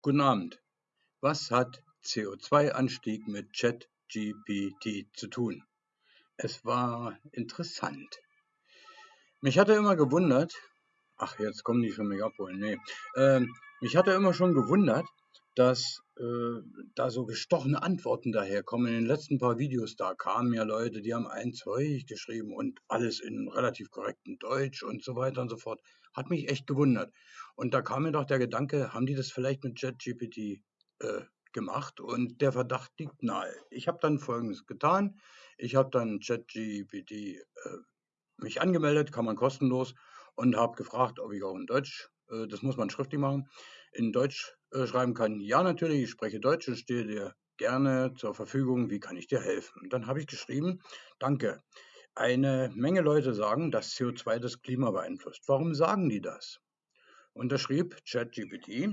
Guten Abend. Was hat CO2-Anstieg mit ChatGPT zu tun? Es war interessant. Mich hatte immer gewundert, ach, jetzt kommen die schon mich abholen, nee. Ähm, mich hatte immer schon gewundert, dass äh, da so gestochene Antworten daherkommen. In den letzten paar Videos, da kamen ja Leute, die haben ein Zeug geschrieben und alles in relativ korrektem Deutsch und so weiter und so fort. Hat mich echt gewundert. Und da kam mir doch der Gedanke, haben die das vielleicht mit ChatGPT äh, gemacht? Und der Verdacht liegt nahe. Ich habe dann Folgendes getan. Ich habe dann ChatGPT äh, mich angemeldet, kann man kostenlos, und habe gefragt, ob ich auch in Deutsch, äh, das muss man schriftlich machen, in Deutsch äh, schreiben kann. Ja, natürlich, ich spreche Deutsch und stehe dir gerne zur Verfügung. Wie kann ich dir helfen? Dann habe ich geschrieben, danke. Eine Menge Leute sagen, dass CO2 das Klima beeinflusst. Warum sagen die das? Und da schrieb ChatGPT,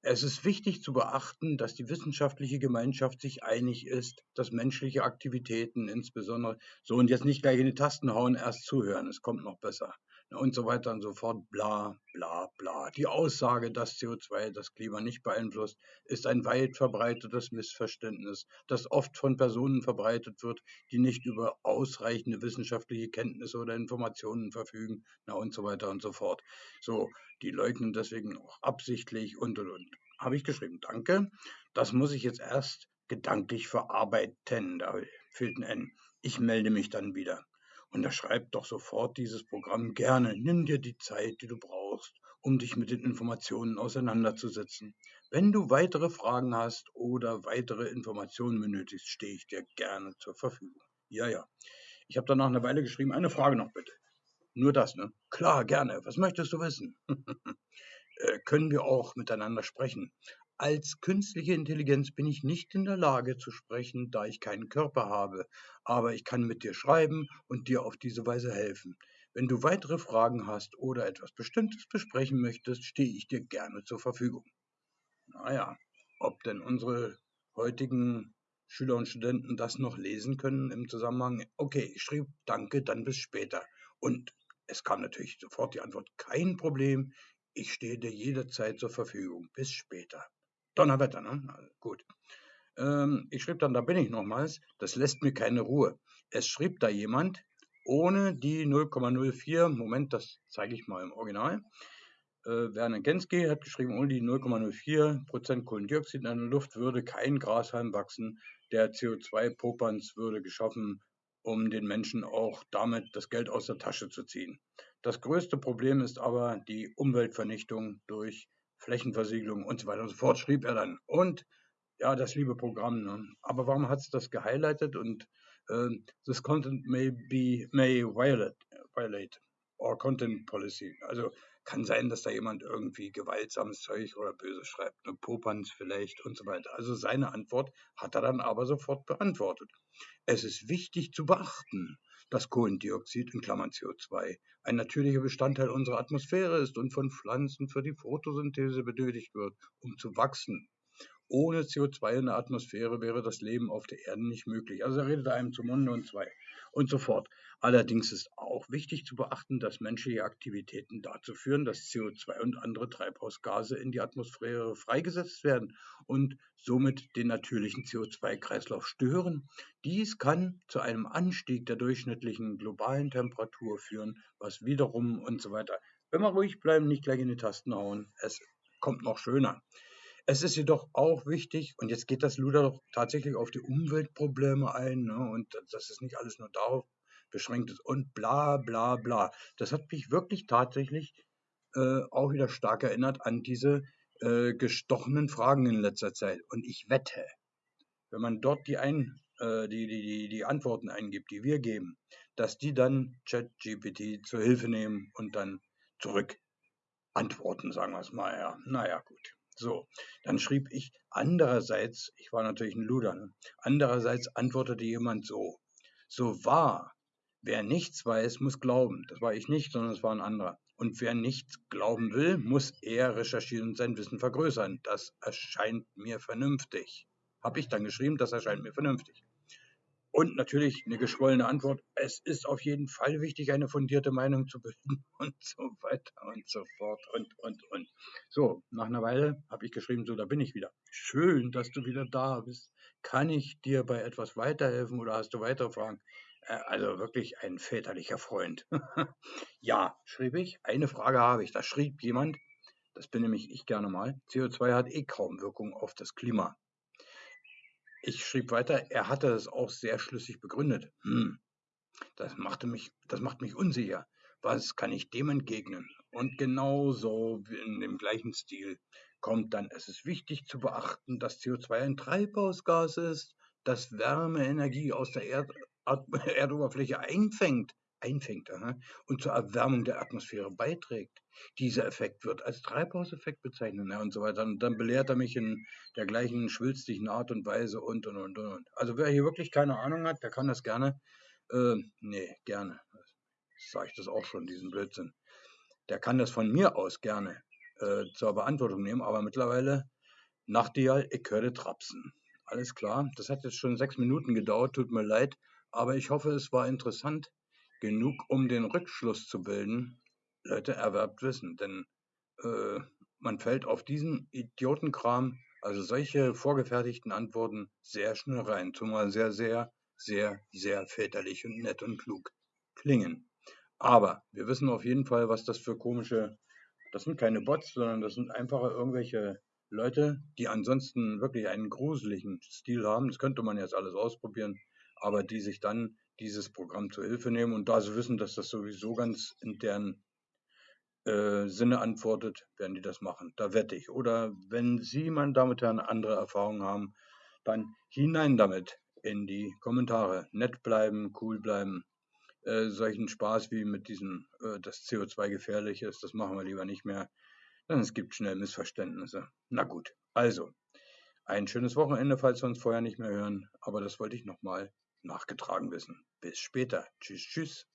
es ist wichtig zu beachten, dass die wissenschaftliche Gemeinschaft sich einig ist, dass menschliche Aktivitäten insbesondere so und jetzt nicht gleich in die Tasten hauen, erst zuhören, es kommt noch besser und so weiter und so fort, bla bla bla. Die Aussage, dass CO2 das Klima nicht beeinflusst, ist ein weit verbreitetes Missverständnis, das oft von Personen verbreitet wird, die nicht über ausreichende wissenschaftliche Kenntnisse oder Informationen verfügen, na und so weiter und so fort. So, die leugnen deswegen auch absichtlich und und und. Habe ich geschrieben, danke. Das muss ich jetzt erst gedanklich verarbeiten. Da fehlt ein N. Ich melde mich dann wieder. Schreibt doch sofort dieses Programm gerne, nimm dir die Zeit, die du brauchst, um dich mit den Informationen auseinanderzusetzen. Wenn du weitere Fragen hast oder weitere Informationen benötigst, stehe ich dir gerne zur Verfügung. Ja, ja. Ich habe dann nach einer Weile geschrieben, eine Frage noch bitte. Nur das, ne? Klar, gerne. Was möchtest du wissen? äh, können wir auch miteinander sprechen? Als künstliche Intelligenz bin ich nicht in der Lage zu sprechen, da ich keinen Körper habe, aber ich kann mit dir schreiben und dir auf diese Weise helfen. Wenn du weitere Fragen hast oder etwas Bestimmtes besprechen möchtest, stehe ich dir gerne zur Verfügung. Naja, ob denn unsere heutigen Schüler und Studenten das noch lesen können im Zusammenhang, okay, ich schrieb danke, dann bis später. Und es kam natürlich sofort die Antwort, kein Problem, ich stehe dir jederzeit zur Verfügung. Bis später. Donnerwetter, ne? Gut. Ähm, ich schrieb dann, da bin ich nochmals, das lässt mir keine Ruhe. Es schrieb da jemand, ohne die 0,04, Moment, das zeige ich mal im Original. Äh, Werner Genski hat geschrieben, ohne die 0,04% Kohlendioxid in der Luft würde kein Grashalm wachsen. Der CO2-Popanz würde geschaffen, um den Menschen auch damit das Geld aus der Tasche zu ziehen. Das größte Problem ist aber die Umweltvernichtung durch Flächenversiegelung und so weiter und so fort, schrieb er dann. Und ja, das liebe Programm. Ne? Aber warum hat es das gehighlightet? Und äh, this content may be may violate, violate or content policy. Also kann sein, dass da jemand irgendwie gewaltsames Zeug oder böse schreibt, ne, Popanz vielleicht und so weiter. Also seine Antwort hat er dann aber sofort beantwortet. Es ist wichtig zu beachten, dass Kohlendioxid in Klammern CO2 ein natürlicher Bestandteil unserer Atmosphäre ist und von Pflanzen für die Photosynthese benötigt wird, um zu wachsen. Ohne CO2 in der Atmosphäre wäre das Leben auf der Erde nicht möglich. Also er redet einem zum Munde und zwei und so fort. Allerdings ist auch wichtig zu beachten, dass menschliche Aktivitäten dazu führen, dass CO2 und andere Treibhausgase in die Atmosphäre freigesetzt werden und somit den natürlichen CO2-Kreislauf stören. Dies kann zu einem Anstieg der durchschnittlichen globalen Temperatur führen, was wiederum und so weiter. Wenn wir ruhig bleiben, nicht gleich in die Tasten hauen, es kommt noch schöner. Es ist jedoch auch wichtig, und jetzt geht das Luder doch tatsächlich auf die Umweltprobleme ein, ne, und dass es nicht alles nur darauf beschränkt ist und bla bla bla. Das hat mich wirklich tatsächlich äh, auch wieder stark erinnert an diese äh, gestochenen Fragen in letzter Zeit. Und ich wette, wenn man dort die, ein, äh, die, die, die Antworten eingibt, die wir geben, dass die dann ChatGPT zur Hilfe nehmen und dann zurück antworten, sagen wir es mal. Ja, naja, gut. So, dann schrieb ich andererseits, ich war natürlich ein Luder, ne? andererseits antwortete jemand so, so wahr, wer nichts weiß, muss glauben. Das war ich nicht, sondern es war ein anderer. Und wer nichts glauben will, muss eher recherchieren und sein Wissen vergrößern. Das erscheint mir vernünftig. Habe ich dann geschrieben, das erscheint mir vernünftig. Und natürlich eine geschwollene Antwort. Es ist auf jeden Fall wichtig, eine fundierte Meinung zu bilden und so weiter und so fort und, und, und. So, nach einer Weile habe ich geschrieben, so, da bin ich wieder. Schön, dass du wieder da bist. Kann ich dir bei etwas weiterhelfen oder hast du weitere Fragen? Äh, also wirklich ein väterlicher Freund. ja, schrieb ich. Eine Frage habe ich. Da schrieb jemand, das bin nämlich ich gerne mal, CO2 hat eh kaum Wirkung auf das Klima. Ich schrieb weiter, er hatte es auch sehr schlüssig begründet. Hm, das, machte mich, das macht mich unsicher. Was kann ich dem entgegnen? Und genauso in dem gleichen Stil kommt dann, es ist wichtig zu beachten, dass CO2 ein Treibhausgas ist, das Wärmeenergie aus der Erd Erdoberfläche einfängt einfängt aha, und zur Erwärmung der Atmosphäre beiträgt. Dieser Effekt wird als Treibhauseffekt bezeichnet ja, und so weiter. Und dann belehrt er mich in der gleichen schwülstigen Art und Weise und und und und. Also wer hier wirklich keine Ahnung hat, der kann das gerne, äh, nee, gerne, sage ich das auch schon, diesen Blödsinn. Der kann das von mir aus gerne äh, zur Beantwortung nehmen, aber mittlerweile Nachtigall, ich höre Trapsen. Alles klar, das hat jetzt schon sechs Minuten gedauert, tut mir leid, aber ich hoffe, es war interessant genug, um den Rückschluss zu bilden, Leute, erwerbt Wissen. Denn äh, man fällt auf diesen Idiotenkram, also solche vorgefertigten Antworten, sehr schnell rein. Zumal sehr, sehr, sehr, sehr väterlich und nett und klug klingen. Aber wir wissen auf jeden Fall, was das für komische, das sind keine Bots, sondern das sind einfach irgendwelche Leute, die ansonsten wirklich einen gruseligen Stil haben. Das könnte man jetzt alles ausprobieren, aber die sich dann dieses Programm zur Hilfe nehmen. Und da sie wissen, dass das sowieso ganz in deren äh, Sinne antwortet, werden die das machen. Da wette ich. Oder wenn Sie, meine Damen und Herren, andere Erfahrungen haben, dann hinein damit in die Kommentare. Nett bleiben, cool bleiben. Äh, solchen Spaß wie mit diesem, äh, dass CO2 gefährlich ist, das machen wir lieber nicht mehr. Denn es gibt schnell Missverständnisse. Na gut, also ein schönes Wochenende, falls wir uns vorher nicht mehr hören. Aber das wollte ich nochmal nachgetragen wissen. Bis später. Tschüss, tschüss.